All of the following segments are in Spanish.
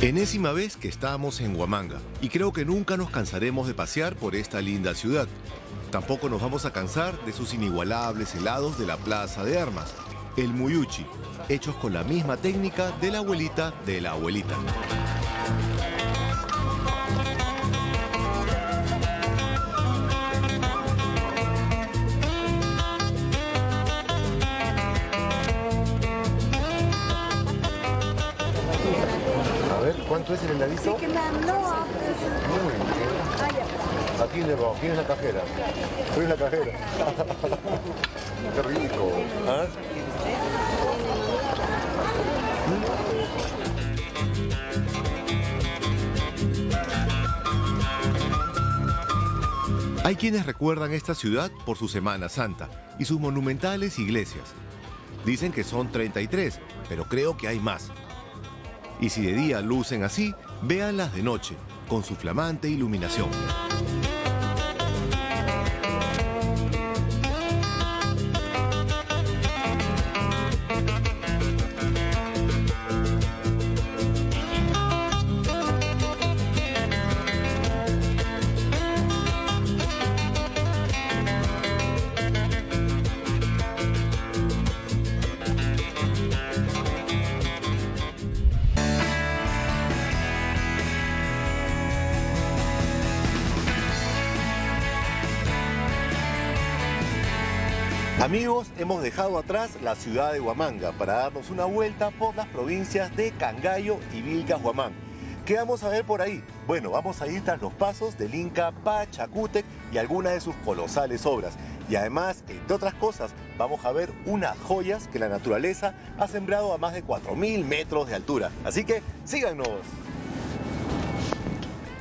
Enésima vez que estamos en Huamanga y creo que nunca nos cansaremos de pasear por esta linda ciudad. Tampoco nos vamos a cansar de sus inigualables helados de la Plaza de Armas, el Muyuchi, hechos con la misma técnica de la abuelita de la abuelita. Ver, ¿cuánto es el heladito? Sí, que la no, Muy bien. ah, ya. Aquí le va, ¿quién es la cajera? Soy la cajera. Qué rico. ¿Ah? Hay quienes recuerdan esta ciudad por su Semana Santa y sus monumentales iglesias. Dicen que son 33, pero creo que hay más. Y si de día lucen así, véanlas de noche, con su flamante iluminación. Amigos, hemos dejado atrás la ciudad de Huamanga para darnos una vuelta por las provincias de Cangallo y Vilcas Huamán. ¿Qué vamos a ver por ahí? Bueno, vamos a ir tras los pasos del Inca Pachacútec y algunas de sus colosales obras. Y además, entre otras cosas, vamos a ver unas joyas que la naturaleza ha sembrado a más de 4.000 metros de altura. Así que síganos.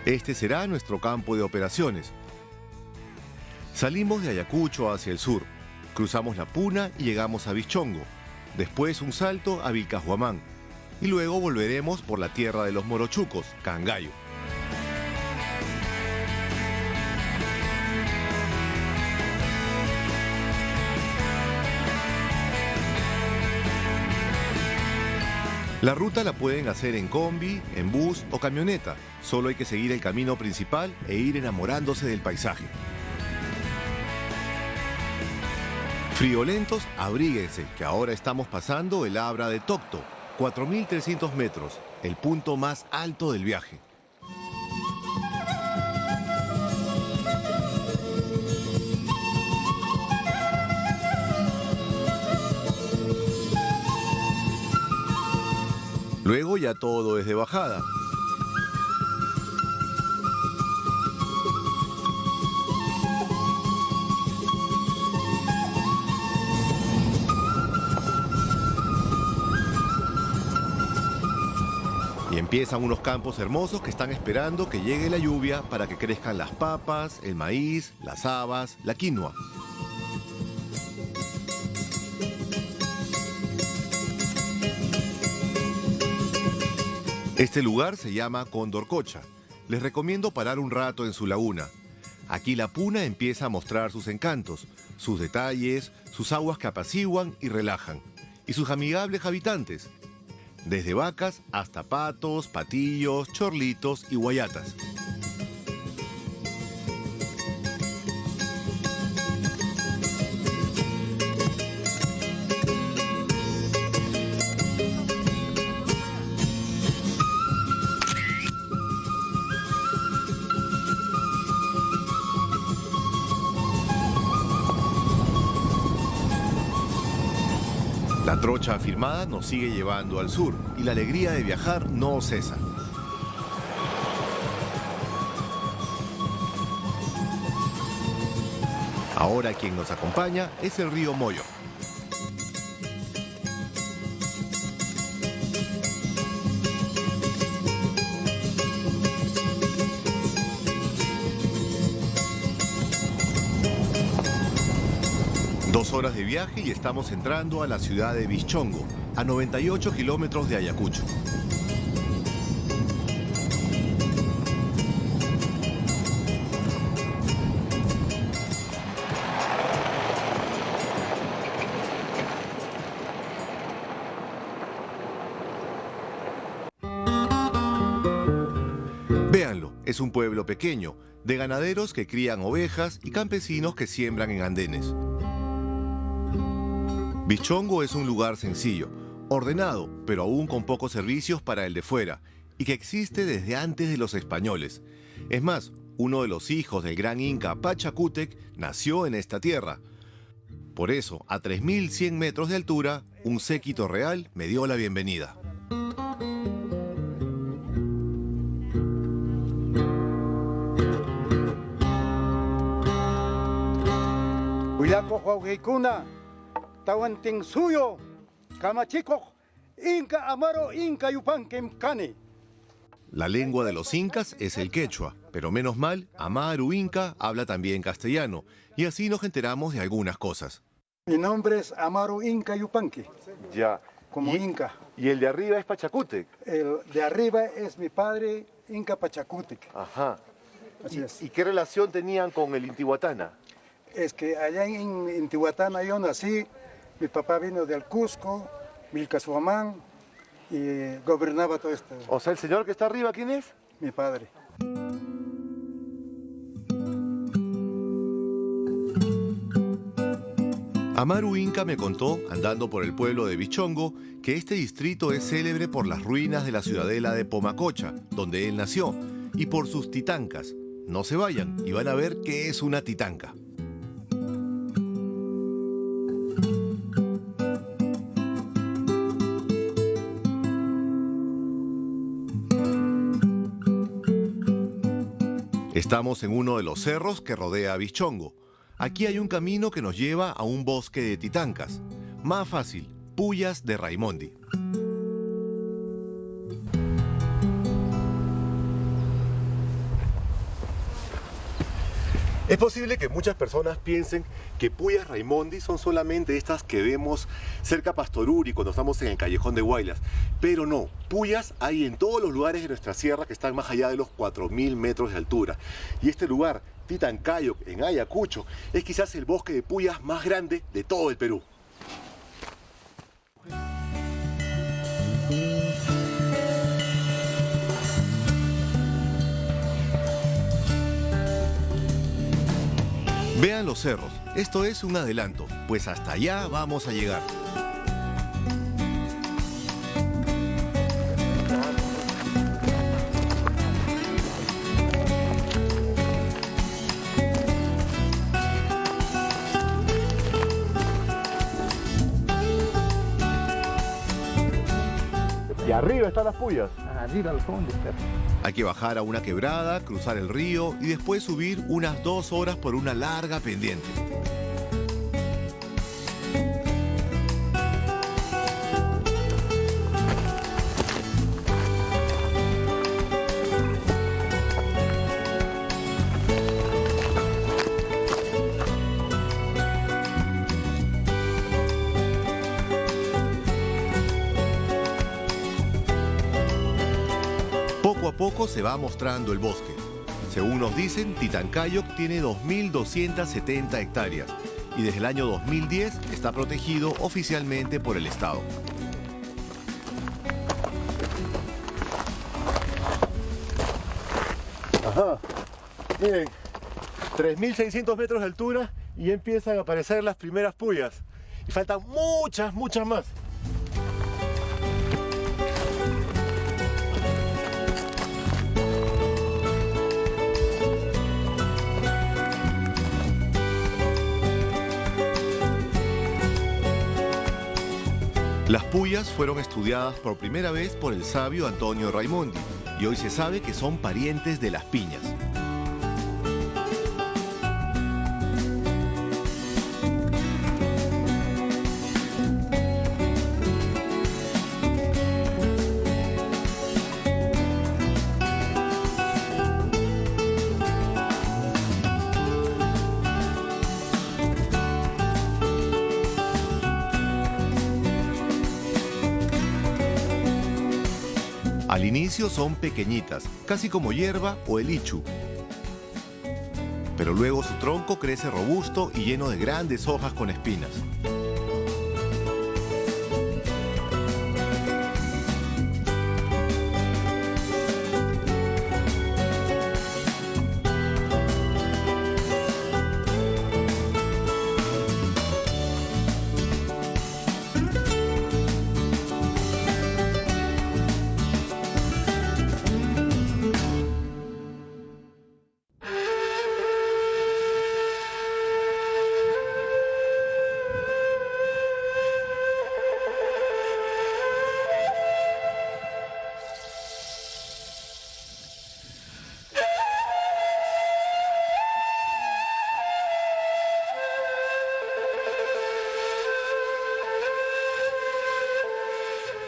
Este será nuestro campo de operaciones. Salimos de Ayacucho hacia el sur, cruzamos la Puna y llegamos a Bichongo, después un salto a Vilcajuamán y luego volveremos por la tierra de los morochucos, Cangallo. La ruta la pueden hacer en combi, en bus o camioneta. Solo hay que seguir el camino principal e ir enamorándose del paisaje. Friolentos, abríguense, que ahora estamos pasando el Abra de Tocto, 4.300 metros, el punto más alto del viaje. Luego ya todo es de bajada. Y empiezan unos campos hermosos que están esperando que llegue la lluvia para que crezcan las papas, el maíz, las habas, la quinoa. Este lugar se llama Condorcocha. Les recomiendo parar un rato en su laguna. Aquí la puna empieza a mostrar sus encantos, sus detalles, sus aguas que apaciguan y relajan, y sus amigables habitantes, desde vacas hasta patos, patillos, chorlitos y guayatas. Afirmada nos sigue llevando al sur y la alegría de viajar no cesa. Ahora quien nos acompaña es el río Moyo. Horas de viaje y estamos entrando a la ciudad de Bichongo, a 98 kilómetros de Ayacucho. es un pueblo pequeño, de ganaderos que crían ovejas y campesinos que siembran en andenes. Bichongo es un lugar sencillo, ordenado, pero aún con pocos servicios para el de fuera, y que existe desde antes de los españoles. Es más, uno de los hijos del gran inca Pachacútec nació en esta tierra. Por eso, a 3.100 metros de altura, un séquito real me dio la bienvenida. Suyo, Inca Amaro Inca La lengua de los incas es el quechua, pero menos mal, Amaru Inca habla también castellano, y así nos enteramos de algunas cosas. Mi nombre es Amaru Inca Yupanqui. Ya. Como Inca. ¿Y el de arriba es Pachacútec? El de arriba es mi padre Inca Pachacútec. Ajá. Así ¿Y, es. ¿Y qué relación tenían con el Intihuatana? Es que allá en Intihuatana yo nací, mi papá vino del Cusco, Vilcasuamán, y gobernaba todo esto. O sea, el señor que está arriba, ¿quién es? Mi padre. Amaru Inca me contó, andando por el pueblo de Bichongo, que este distrito es célebre por las ruinas de la ciudadela de Pomacocha, donde él nació, y por sus titancas. No se vayan y van a ver qué es una titanca. Estamos en uno de los cerros que rodea a Bichongo. Aquí hay un camino que nos lleva a un bosque de titancas. Más fácil, Pullas de Raimondi. Es posible que muchas personas piensen que Puyas Raimondi son solamente estas que vemos cerca Pastoruri cuando estamos en el callejón de Guaylas. Pero no, Puyas hay en todos los lugares de nuestra sierra que están más allá de los 4.000 metros de altura. Y este lugar, Titancayo, en Ayacucho, es quizás el bosque de Puyas más grande de todo el Perú. Vean los cerros, esto es un adelanto, pues hasta allá vamos a llegar. Y arriba están las puyas. Arriba al fondo Hay que bajar a una quebrada, cruzar el río y después subir unas dos horas por una larga pendiente. Poco se va mostrando el bosque. Según nos dicen, Titancayoc tiene 2.270 hectáreas y desde el año 2010 está protegido oficialmente por el Estado. Ajá. Miren, 3.600 metros de altura y empiezan a aparecer las primeras puyas. Y faltan muchas, muchas más. Las puyas fueron estudiadas por primera vez por el sabio Antonio Raimondi y hoy se sabe que son parientes de las piñas. Al inicio son pequeñitas, casi como hierba o el ichu. Pero luego su tronco crece robusto y lleno de grandes hojas con espinas.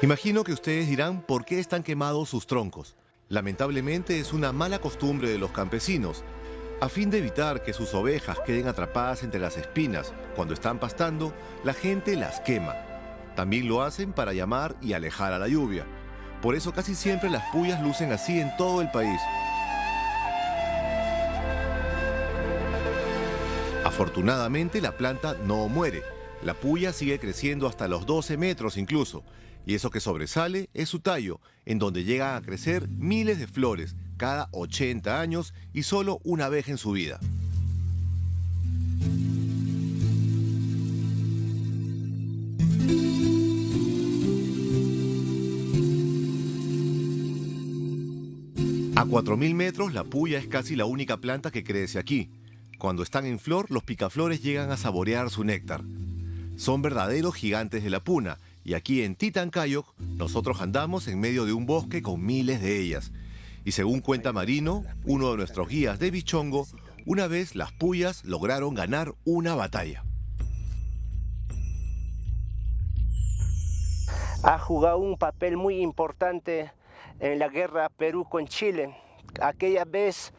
Imagino que ustedes dirán por qué están quemados sus troncos. Lamentablemente es una mala costumbre de los campesinos. A fin de evitar que sus ovejas queden atrapadas entre las espinas cuando están pastando, la gente las quema. También lo hacen para llamar y alejar a la lluvia. Por eso casi siempre las puyas lucen así en todo el país. Afortunadamente la planta no muere. La puya sigue creciendo hasta los 12 metros incluso. Y eso que sobresale es su tallo, en donde llegan a crecer miles de flores cada 80 años y solo una vez en su vida. A 4.000 metros la puya es casi la única planta que crece aquí. Cuando están en flor, los picaflores llegan a saborear su néctar. Son verdaderos gigantes de la puna, y aquí en Titancayo nosotros andamos en medio de un bosque con miles de ellas. Y según cuenta Marino, uno de nuestros guías de Bichongo, una vez las puyas lograron ganar una batalla. Ha jugado un papel muy importante en la guerra Perú con Chile. Aquella vez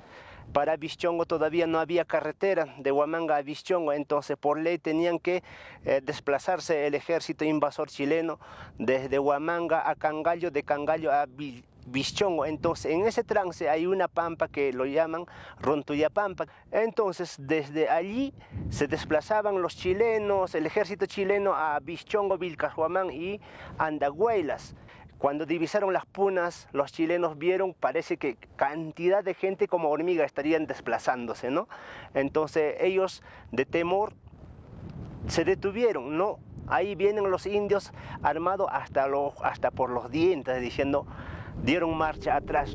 para Bichongo todavía no había carretera de Huamanga a Bichongo, entonces por ley tenían que eh, desplazarse el ejército invasor chileno desde Huamanga a Cangallo, de Cangallo a Bichongo. Entonces, en ese trance hay una pampa que lo llaman Rontuyapampa. Entonces, desde allí se desplazaban los chilenos, el ejército chileno a Bichongo, Vilcajuamán y Andahuaylas. Cuando divisaron las punas, los chilenos vieron, parece que cantidad de gente como hormiga estarían desplazándose, ¿no? Entonces ellos de temor se detuvieron, ¿no? Ahí vienen los indios armados hasta, hasta por los dientes, diciendo, dieron marcha atrás.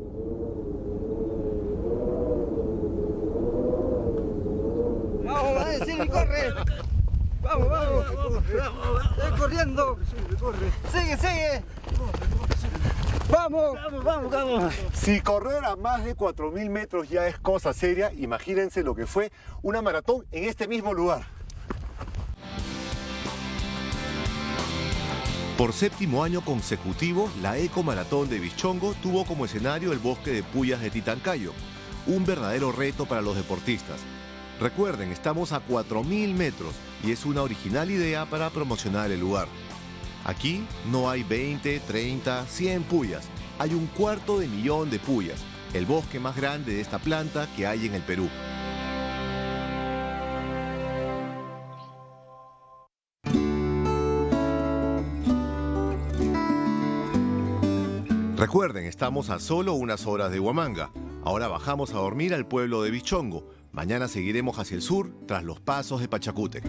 Vamos, sigue, corre. Vamos, vamos. Sigue corriendo. Sigue, sigue. Vamos, vamos, vamos, vamos. Si correr a más de 4.000 metros ya es cosa seria, imagínense lo que fue una maratón en este mismo lugar. Por séptimo año consecutivo, la Eco Maratón de Bichongo tuvo como escenario el bosque de Puyas de Titancayo, un verdadero reto para los deportistas. Recuerden, estamos a 4.000 metros y es una original idea para promocionar el lugar. Aquí no hay 20, 30, 100 puyas, hay un cuarto de millón de puyas, el bosque más grande de esta planta que hay en el Perú. Recuerden, estamos a solo unas horas de Huamanga. Ahora bajamos a dormir al pueblo de Bichongo. Mañana seguiremos hacia el sur tras los pasos de Pachacútec.